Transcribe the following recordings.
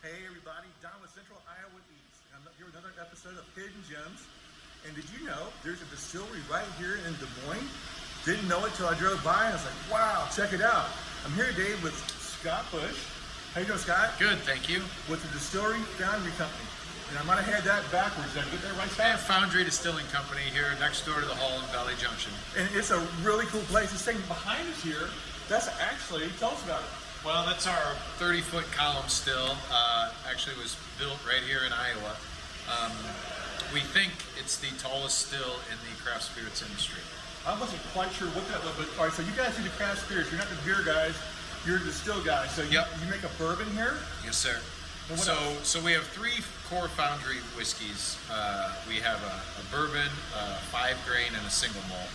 Hey everybody, Don with Central Iowa Eats. I'm here with another episode of Hidden Gems. And did you know there's a distillery right here in Des Moines? Didn't know it till I drove by and I was like, wow, check it out. I'm here today with Scott Bush. How you doing, Scott? Good, thank you. With the Distillery Foundry Company. And I might have had that backwards. Did I get that right, I have Scott? Foundry Distilling Company here next door to the hall in Valley Junction. And it's a really cool place. This thing behind us here, that's actually, tell us about it. Well, that's our 30 foot column still. Uh, actually was built right here in Iowa. Um, we think it's the tallest still in the craft spirits industry. I wasn't quite sure what that was, but all right, so you guys do the craft spirits. You're not the beer guys, you're the still guys. So you, Yep. you make a bourbon here? Yes, sir. So, else? so we have three core foundry whiskeys. Uh, we have a, a bourbon, a five grain, and a single malt.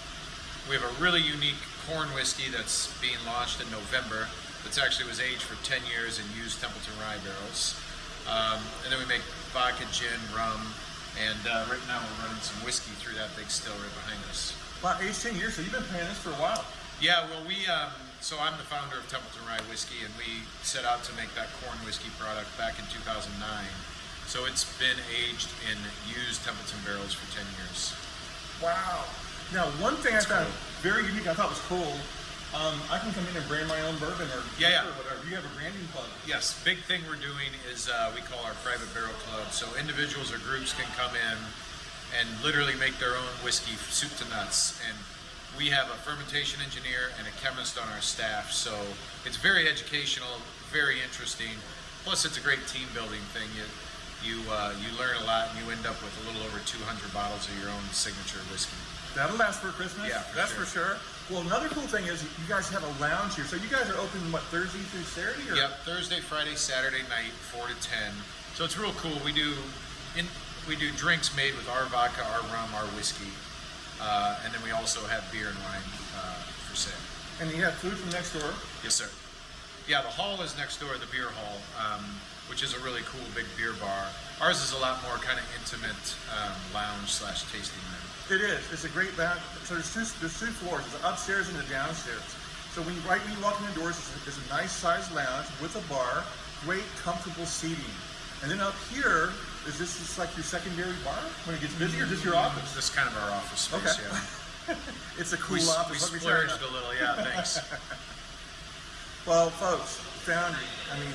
We have a really unique corn whiskey that's being launched in November. That's actually was aged for 10 years in used Templeton rye barrels. Um, and then we make vodka, gin, rum, and uh, right now we're running some whiskey through that big still right behind us. Wow, age 10 years, so you've been playing this for a while. Yeah, well, we, um, so I'm the founder of Templeton Rye Whiskey, and we set out to make that corn whiskey product back in 2009. So it's been aged in used Templeton barrels for 10 years. Wow. Now, one thing I It's found cool. very unique, I thought was cool, um, I can come in and brand my own bourbon or Yeah, yeah. or whatever. You have a branding club. Yes, big thing we're doing is uh, we call our private barrel club. So individuals or groups can come in and literally make their own whiskey, soup to nuts. And we have a fermentation engineer and a chemist on our staff. So it's very educational, very interesting. Plus, it's a great team building thing. You you uh, you learn a lot, and you end up with a little over 200 bottles of your own signature whiskey. That'll last for Christmas. Yeah, for that's sure. for sure. Well, another cool thing is you guys have a lounge here. So you guys are open, what, Thursday through Saturday? Or? Yep, Thursday, Friday, Saturday night, four to ten. So it's real cool. We do in we do drinks made with our vodka, our rum, our whiskey, uh, and then we also have beer and wine uh, for sale. And you have food from next door. Yes, sir. Yeah, the hall is next door, the beer hall, um, which is a really cool big beer bar. Ours is a lot more kind of intimate um, lounge slash tasting room. It is. It's a great back. So there's two, there's two floors. There's the upstairs and the downstairs. So when you, right when you walk in the doors, there's a, there's a nice sized lounge with a bar, great comfortable seating. And then up here, is this just like your secondary bar when it gets busy, or just your office? This is kind of our office space. Okay. Yeah. It's a cool We, office. we let me tell you. splurged a little. Yeah, thanks. Well, folks, Foundry. I mean,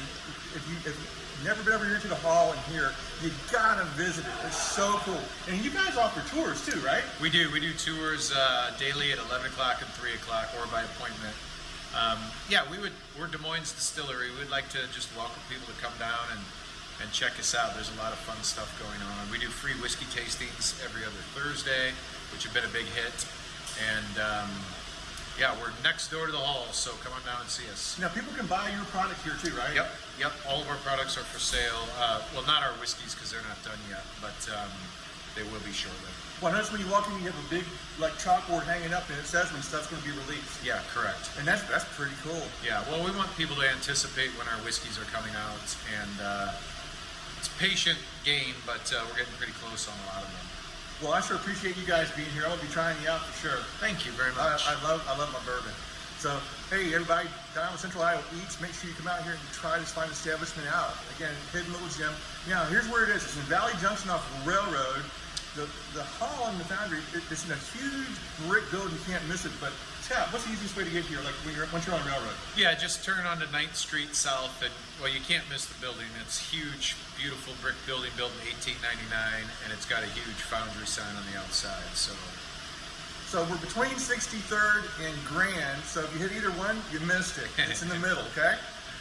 if you if you've never been over here to the hall and here, you gotta visit it. It's so cool. And you guys offer tours too, right? We do. We do tours uh, daily at 11 o'clock and 3 o'clock or by appointment. Um, yeah, we would. We're Des Moines Distillery. We'd like to just welcome people to come down and, and check us out. There's a lot of fun stuff going on. We do free whiskey tastings every other Thursday, which have been a big hit. And um, yeah, we're next door to the hall, so come on down and see us. Now people can buy your product here too, right? Yep, yep. All of our products are for sale. Uh, well, not our whiskeys because they're not done yet, but um, they will be shortly. Well, notice when you walk in, you have a big like chalkboard hanging up, and it says when stuff's going to be released. Yeah, correct. And that's that's pretty cool. Yeah, well, we want people to anticipate when our whiskeys are coming out, and uh, it's a patient game, but uh, we're getting pretty close on a lot of them. Well, I sure appreciate you guys being here. I'm gonna be trying you out for sure. Thank you very much. I love I love my bourbon. So hey everybody, Don with Central Iowa Eats. Make sure you come out here and try this fine establishment out. Again, hidden little gem. Now here's where it is. It's in Valley Junction off Railroad. The the hall in the foundry. It, it's in a huge brick building. You can't miss it. But Scott, what's the easiest way to get here? Like when you're once you're on Railroad. yeah, just turn onto 9th Street South, and well, you can't miss the building. It's huge, beautiful brick building built in 1899, and it's got a huge foundry sign on the outside. So So we're between 63rd and Grand. So if you hit either one, you missed it. It's in the middle, okay?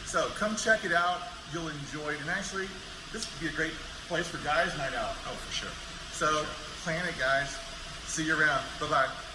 So come check it out. You'll enjoy it. And actually, this would be a great place for guys' night out. oh, for sure. So plan it, guys. See you around. Bye bye.